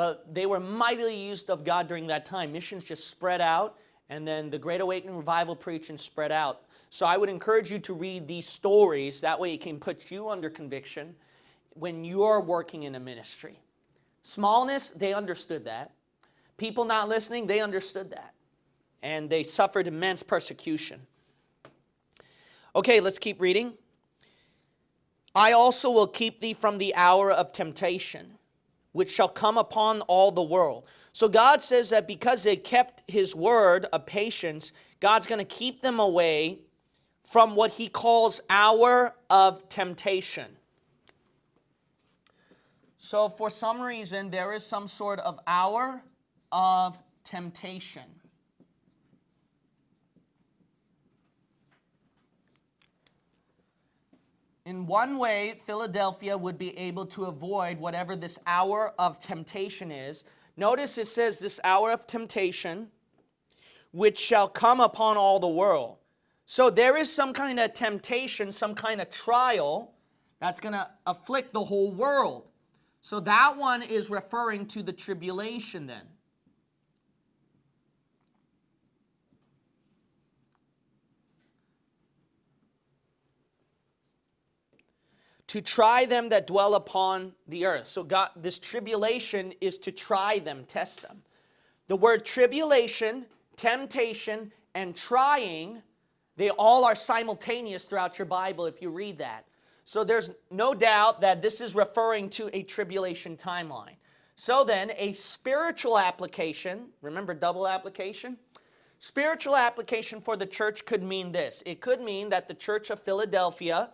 but they were mightily used of God during that time. Missions just spread out, and then the Great Awakening revival preaching spread out. So I would encourage you to read these stories. That way it can put you under conviction when you're working in a ministry. Smallness, they understood that. People not listening, they understood that. And they suffered immense persecution. Okay, let's keep reading. I also will keep thee from the hour of temptation, which shall come upon all the world. So God says that because they kept his word of patience, God's going to keep them away from what he calls hour of temptation. So for some reason, there is some sort of hour of temptation. In one way, Philadelphia would be able to avoid whatever this hour of temptation is. Notice it says this hour of temptation, which shall come upon all the world. So there is some kind of temptation, some kind of trial that's going to afflict the whole world. So that one is referring to the tribulation then. To try them that dwell upon the earth. So God, this tribulation is to try them, test them. The word tribulation, temptation, and trying, they all are simultaneous throughout your Bible if you read that. So there's no doubt that this is referring to a tribulation timeline. So then, a spiritual application, remember double application? Spiritual application for the church could mean this. It could mean that the church of Philadelphia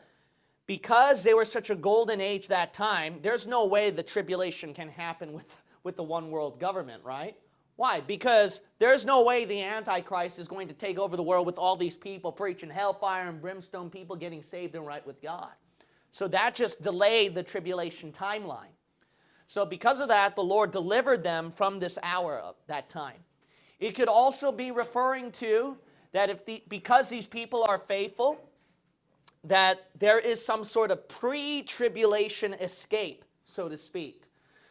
because they were such a golden age that time, there's no way the tribulation can happen with, with the one world government, right? Why? Because there's no way the Antichrist is going to take over the world with all these people preaching hellfire and brimstone, people getting saved and right with God. So that just delayed the tribulation timeline. So because of that, the Lord delivered them from this hour of that time. It could also be referring to that if the, because these people are faithful, that there is some sort of pre-tribulation escape, so to speak.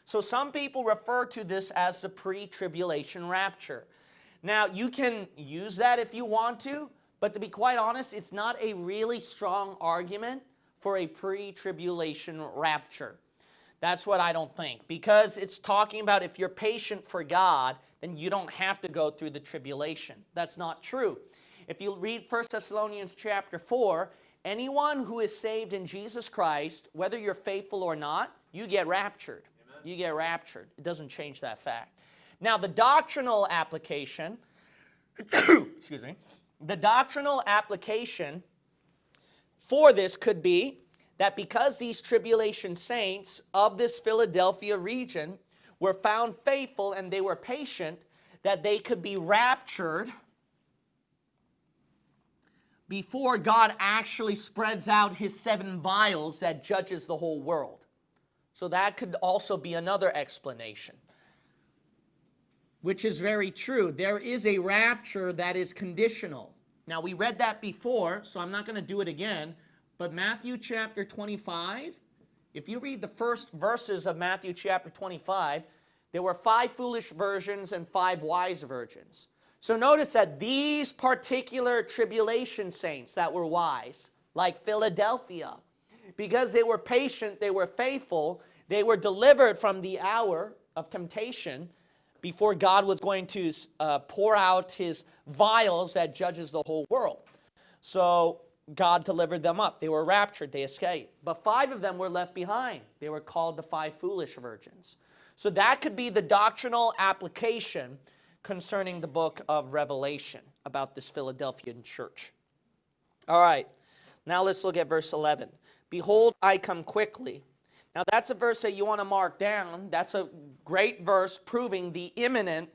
So some people refer to this as the pre-tribulation rapture. Now, you can use that if you want to, but to be quite honest, it's not a really strong argument for a pre-tribulation rapture. That's what I don't think. Because it's talking about if you're patient for God, then you don't have to go through the tribulation. That's not true. If you read 1 Thessalonians chapter 4, anyone who is saved in Jesus Christ, whether you're faithful or not, you get raptured. Amen. You get raptured. It doesn't change that fact. Now, the doctrinal application, excuse me, the doctrinal application for this could be that because these tribulation saints of this Philadelphia region were found faithful and they were patient, that they could be raptured before God actually spreads out his seven vials that judges the whole world. So that could also be another explanation. Which is very true. There is a rapture that is conditional. Now we read that before, so I'm not going to do it again. But Matthew chapter 25, if you read the first verses of Matthew chapter 25, there were five foolish virgins and five wise virgins. So notice that these particular tribulation saints that were wise, like Philadelphia, because they were patient, they were faithful, they were delivered from the hour of temptation before God was going to uh, pour out his vials that judges the whole world. So God delivered them up. They were raptured. They escaped. But five of them were left behind. They were called the five foolish virgins. So that could be the doctrinal application concerning the book of Revelation about this Philadelphian church. All right, now let's look at verse 11. Behold, I come quickly. Now that's a verse that you want to mark down. That's a great verse proving the imminent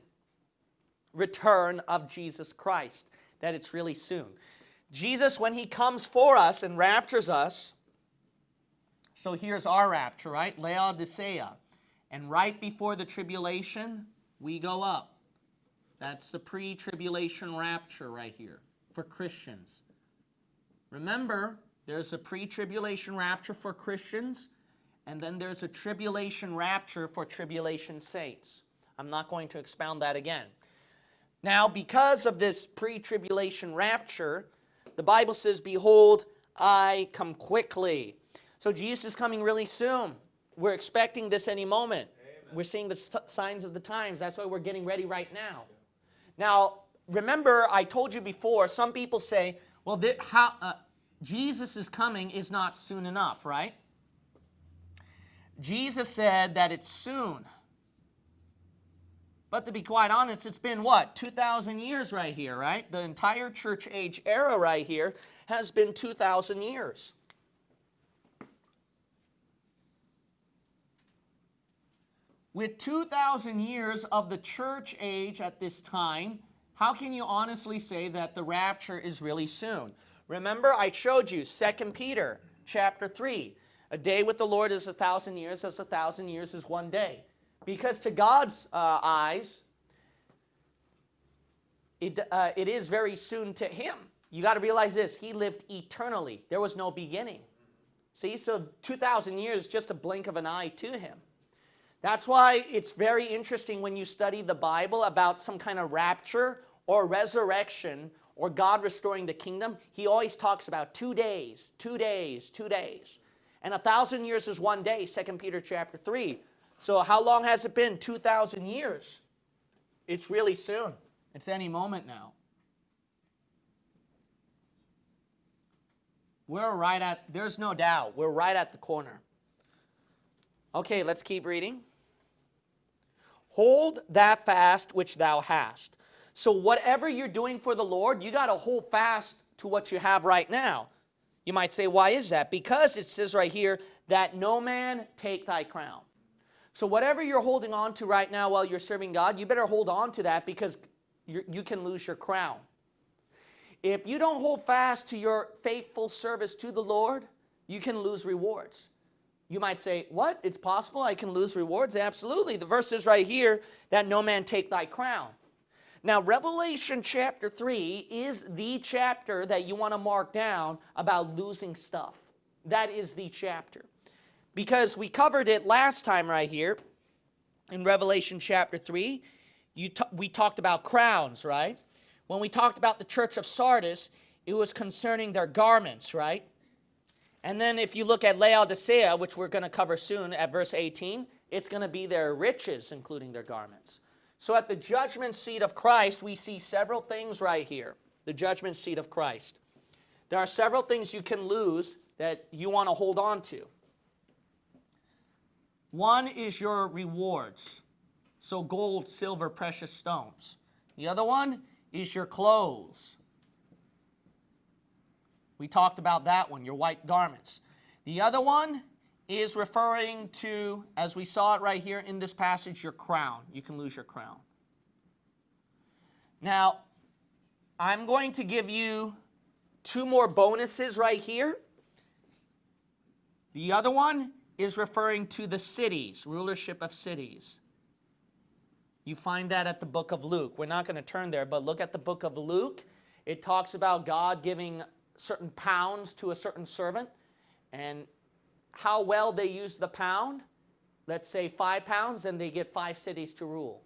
return of Jesus Christ, that it's really soon. Jesus, when he comes for us and raptures us, so here's our rapture, right? Laodicea. And right before the tribulation, we go up. That's the pre-tribulation rapture right here for Christians. Remember, there's a pre-tribulation rapture for Christians, and then there's a tribulation rapture for tribulation saints. I'm not going to expound that again. Now, because of this pre tribulation rapture, the Bible says, Behold, I come quickly. So Jesus is coming really soon. We're expecting this any moment. Amen. We're seeing the signs of the times. That's why we're getting ready right now. Now, remember, I told you before, some people say, well, how, uh, Jesus is coming is not soon enough, right? Jesus said that it's soon. But to be quite honest, it's been what? 2,000 years right here, right? The entire church age era right here has been 2,000 years. With 2,000 years of the church age at this time, how can you honestly say that the rapture is really soon? Remember, I showed you 2 Peter chapter 3. A day with the Lord is a thousand years, as a thousand years is one day. Because to God's uh, eyes, it, uh, it is very soon to him. You got to realize this. He lived eternally. There was no beginning. See, so 2,000 years is just a blink of an eye to him. That's why it's very interesting when you study the Bible about some kind of rapture or resurrection or God restoring the kingdom. He always talks about two days, two days, two days. And a thousand years is one day, 2 Peter chapter 3. So how long has it been? 2,000 years. It's really soon. It's any moment now. We're right at, there's no doubt, we're right at the corner. Okay, let's keep reading. Hold that fast which thou hast. So whatever you're doing for the Lord, you got to hold fast to what you have right now. You might say, why is that? Because it says right here, that no man take thy crown. So whatever you're holding on to right now while you're serving God, you better hold on to that because you can lose your crown. If you don't hold fast to your faithful service to the Lord, you can lose rewards. You might say, what? It's possible I can lose rewards? Absolutely. The verse is right here that no man take thy crown. Now, Revelation chapter 3 is the chapter that you want to mark down about losing stuff. That is the chapter because we covered it last time right here in Revelation chapter 3. You we talked about crowns, right? When we talked about the church of Sardis, it was concerning their garments, right? And then if you look at Laodicea, which we're going to cover soon at verse 18, it's going to be their riches, including their garments. So at the judgment seat of Christ, we see several things right here. The judgment seat of Christ. There are several things you can lose that you want to hold on to. One is your rewards. So gold, silver, precious stones. The other one is your clothes. We talked about that one, your white garments. The other one is referring to, as we saw it right here in this passage, your crown. You can lose your crown. Now, I'm going to give you two more bonuses right here. The other one is referring to the cities, rulership of cities. You find that at the book of Luke. We're not going to turn there, but look at the book of Luke. It talks about God giving certain pounds to a certain servant and how well they use the pound. Let's say five pounds, and they get five cities to rule.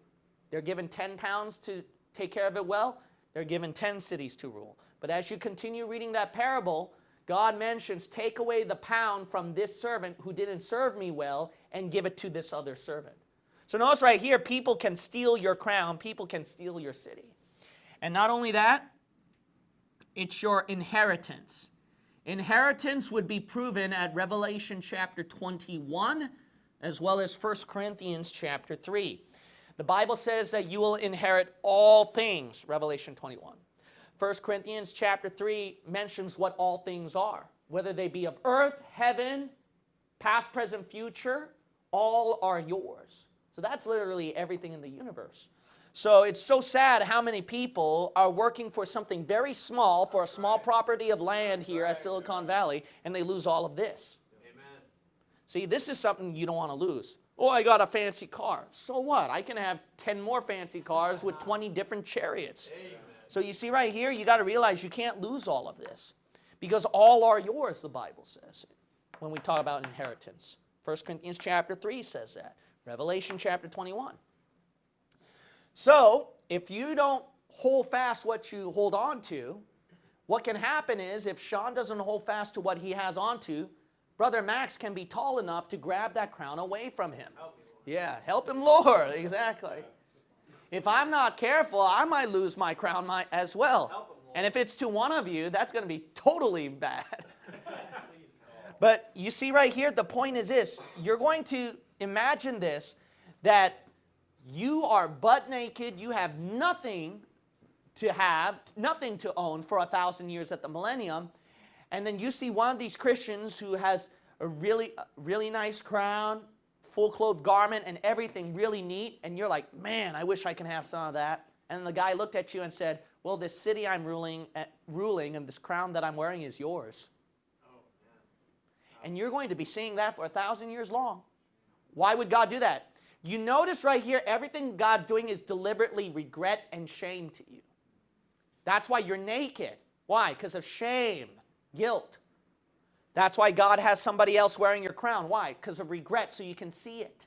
They're given 10 pounds to take care of it well, they're given 10 cities to rule. But as you continue reading that parable, God mentions, take away the pound from this servant who didn't serve me well and give it to this other servant. So notice right here, people can steal your crown, people can steal your city. And not only that, it's your inheritance. Inheritance would be proven at Revelation chapter 21 as well as 1 Corinthians chapter 3. The Bible says that you will inherit all things, Revelation 21. 1 Corinthians chapter 3 mentions what all things are, whether they be of earth, heaven, past, present, future, all are yours. So that's literally everything in the universe. So it's so sad how many people are working for something very small, for a small property of land here at Silicon Valley, and they lose all of this. Amen. See, this is something you don't want to lose. Oh, I got a fancy car. So what? I can have 10 more fancy cars with 20 different chariots. Amen. So you see right here, you got to realize you can't lose all of this because all are yours, the Bible says, when we talk about inheritance. 1 Corinthians chapter 3 says that. Revelation chapter 21. So, if you don't hold fast what you hold on to, what can happen is if Sean doesn't hold fast to what he has on to, Brother Max can be tall enough to grab that crown away from him. Help me, Yeah, help him, Lord. Exactly. If I'm not careful, I might lose my crown as well. Him. And if it's to one of you, that's going to be totally bad. But you see right here, the point is this you're going to imagine this that you are butt naked, you have nothing to have, nothing to own for a thousand years at the millennium. And then you see one of these Christians who has a really, really nice crown, full clothed garment, and everything really neat. And you're like, man, I wish I can have some of that. And the guy looked at you and said, well, this city I'm ruling, uh, ruling and this crown that I'm wearing is yours. Oh, man. And you're going to be seeing that for a thousand years long. Why would God do that? You notice right here, everything God's doing is deliberately regret and shame to you. That's why you're naked. Why? Because of shame, guilt. That's why God has somebody else wearing your crown. Why? Because of regret, so you can see it.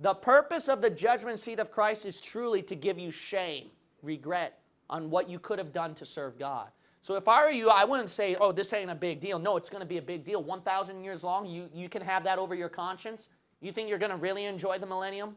The purpose of the judgment seat of Christ is truly to give you shame, regret on what you could have done to serve God. So if I were you, I wouldn't say, oh, this ain't a big deal. No, it's going to be a big deal. 1,000 years long, you, you can have that over your conscience. You think you're going to really enjoy the millennium?